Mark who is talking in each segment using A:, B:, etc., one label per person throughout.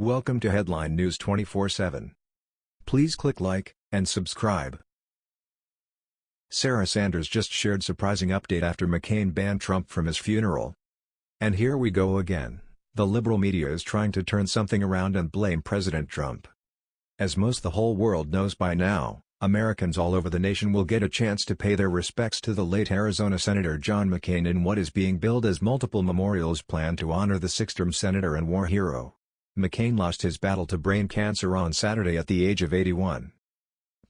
A: Welcome to Headline News 24/7. Please click like and subscribe. Sarah Sanders just shared surprising update after McCain banned Trump from his funeral. And here we go again. The liberal media is trying to turn something around and blame President Trump. As most the whole world knows by now, Americans all over the nation will get a chance to pay their respects to the late Arizona Senator John McCain in what is being billed as multiple memorials planned to honor the six-term senator and war hero. McCain lost his battle to brain cancer on Saturday at the age of 81.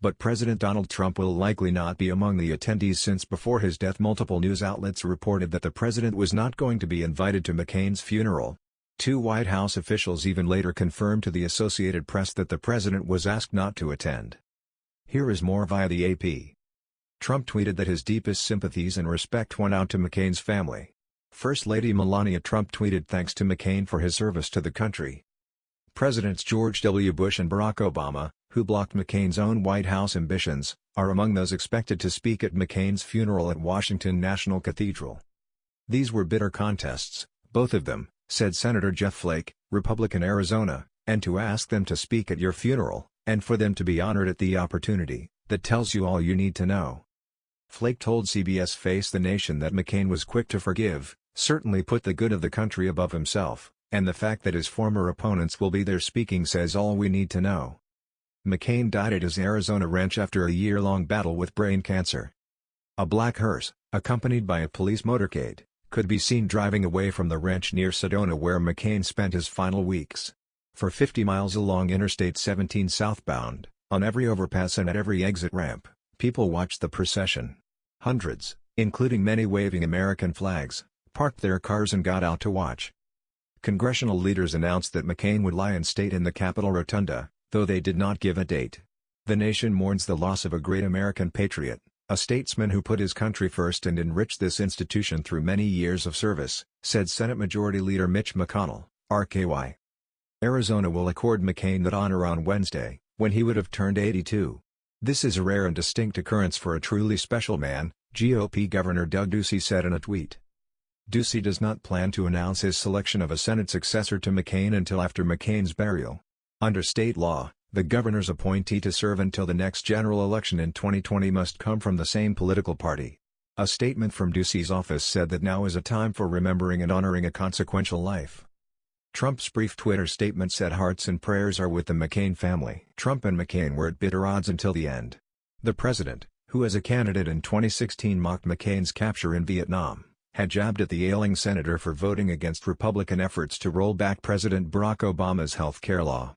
A: But President Donald Trump will likely not be among the attendees since before his death multiple news outlets reported that the president was not going to be invited to McCain's funeral. Two White House officials even later confirmed to the Associated Press that the president was asked not to attend. Here is more via the AP. Trump tweeted that his deepest sympathies and respect went out to McCain's family. First Lady Melania Trump tweeted thanks to McCain for his service to the country. Presidents George W. Bush and Barack Obama, who blocked McCain's own White House ambitions, are among those expected to speak at McCain's funeral at Washington National Cathedral. These were bitter contests, both of them, said Senator Jeff Flake, Republican Arizona, and to ask them to speak at your funeral, and for them to be honored at the opportunity, that tells you all you need to know. Flake told CBS Face the Nation that McCain was quick to forgive, certainly put the good of the country above himself, and the fact that his former opponents will be there speaking says all we need to know. McCain died at his Arizona ranch after a year-long battle with brain cancer. A black hearse, accompanied by a police motorcade, could be seen driving away from the ranch near Sedona where McCain spent his final weeks. For 50 miles along Interstate 17 southbound, on every overpass and at every exit ramp, people watched the procession. Hundreds, including many waving American flags, parked their cars and got out to watch. Congressional leaders announced that McCain would lie in state in the Capitol Rotunda, though they did not give a date. The nation mourns the loss of a great American patriot, a statesman who put his country first and enriched this institution through many years of service, said Senate Majority Leader Mitch McConnell, RKY. Arizona will accord McCain that honor on Wednesday, when he would have turned 82. This is a rare and distinct occurrence for a truly special man, GOP Governor Doug Ducey said in a tweet. Ducey does not plan to announce his selection of a Senate successor to McCain until after McCain's burial. Under state law, the governor's appointee to serve until the next general election in 2020 must come from the same political party. A statement from Ducey's office said that now is a time for remembering and honoring a consequential life. Trump's brief Twitter statement said hearts and prayers are with the McCain family. Trump and McCain were at bitter odds until the end. The president, who as a candidate in 2016 mocked McCain's capture in Vietnam, had jabbed at the ailing senator for voting against Republican efforts to roll back President Barack Obama's health care law.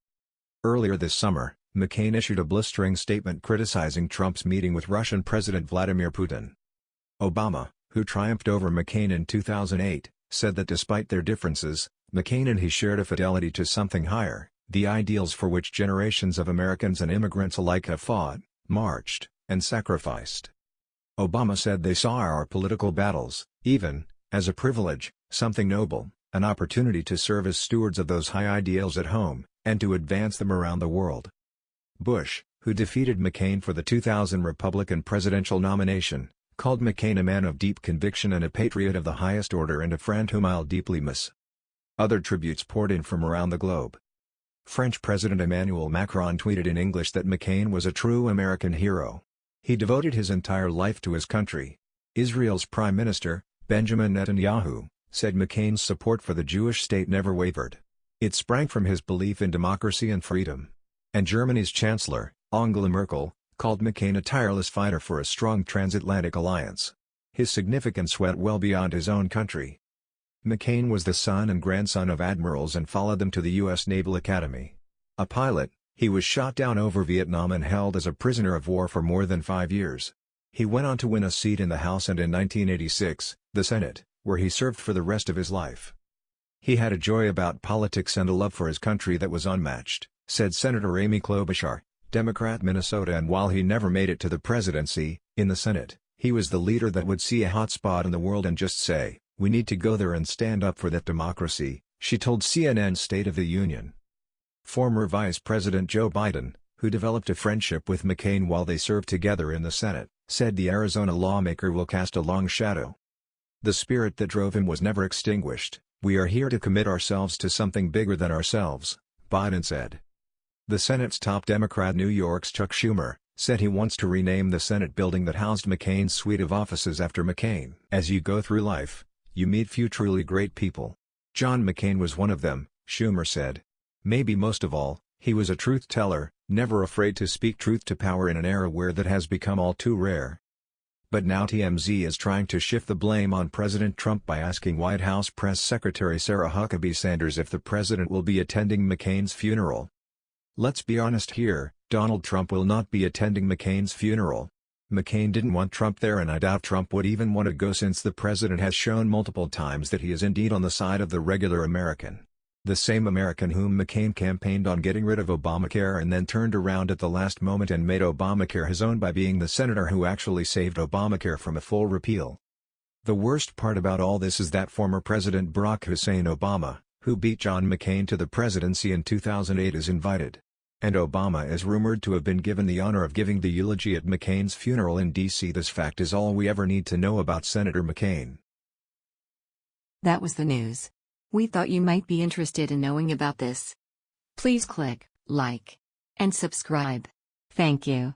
A: Earlier this summer, McCain issued a blistering statement criticizing Trump's meeting with Russian President Vladimir Putin. Obama, who triumphed over McCain in 2008, said that despite their differences, McCain and he shared a fidelity to something higher, the ideals for which generations of Americans and immigrants alike have fought, marched, and sacrificed. Obama said they saw our political battles, even, as a privilege, something noble, an opportunity to serve as stewards of those high ideals at home, and to advance them around the world. Bush, who defeated McCain for the 2000 Republican presidential nomination, called McCain a man of deep conviction and a patriot of the highest order and a friend whom I'll deeply miss. Other tributes poured in from around the globe. French President Emmanuel Macron tweeted in English that McCain was a true American hero. He devoted his entire life to his country. Israel's Prime Minister, Benjamin Netanyahu, said McCain's support for the Jewish state never wavered. It sprang from his belief in democracy and freedom. And Germany's Chancellor, Angela Merkel, called McCain a tireless fighter for a strong transatlantic alliance. His significance went well beyond his own country. McCain was the son and grandson of admirals and followed them to the U.S. Naval Academy. A pilot, he was shot down over Vietnam and held as a prisoner of war for more than five years. He went on to win a seat in the House and in 1986, the Senate, where he served for the rest of his life. He had a joy about politics and a love for his country that was unmatched, said Senator Amy Klobuchar, Democrat Minnesota and while he never made it to the presidency, in the Senate, he was the leader that would see a hot spot in the world and just say, we need to go there and stand up for that democracy, she told CNN State of the Union. Former Vice President Joe Biden, who developed a friendship with McCain while they served together in the Senate, said the Arizona lawmaker will cast a long shadow. The spirit that drove him was never extinguished, we are here to commit ourselves to something bigger than ourselves, Biden said. The Senate's top Democrat New York's Chuck Schumer, said he wants to rename the Senate building that housed McCain's suite of offices after McCain. As you go through life, you meet few truly great people. John McCain was one of them, Schumer said. Maybe most of all, he was a truth teller, never afraid to speak truth to power in an era where that has become all too rare. But now TMZ is trying to shift the blame on President Trump by asking White House Press Secretary Sarah Huckabee Sanders if the president will be attending McCain's funeral. Let's be honest here, Donald Trump will not be attending McCain's funeral. McCain didn't want Trump there and I doubt Trump would even want to go since the president has shown multiple times that he is indeed on the side of the regular American. The same American whom McCain campaigned on getting rid of Obamacare and then turned around at the last moment and made Obamacare his own by being the senator who actually saved Obamacare from a full repeal. The worst part about all this is that former President Barack Hussein Obama, who beat John McCain to the presidency in 2008 is invited. And Obama is rumored to have been given the honor of giving the eulogy at McCain's funeral in D.C. This fact is all we ever need to know about Senator McCain.
B: That was the news. We thought you might be interested in knowing about this. Please click like and subscribe. Thank you.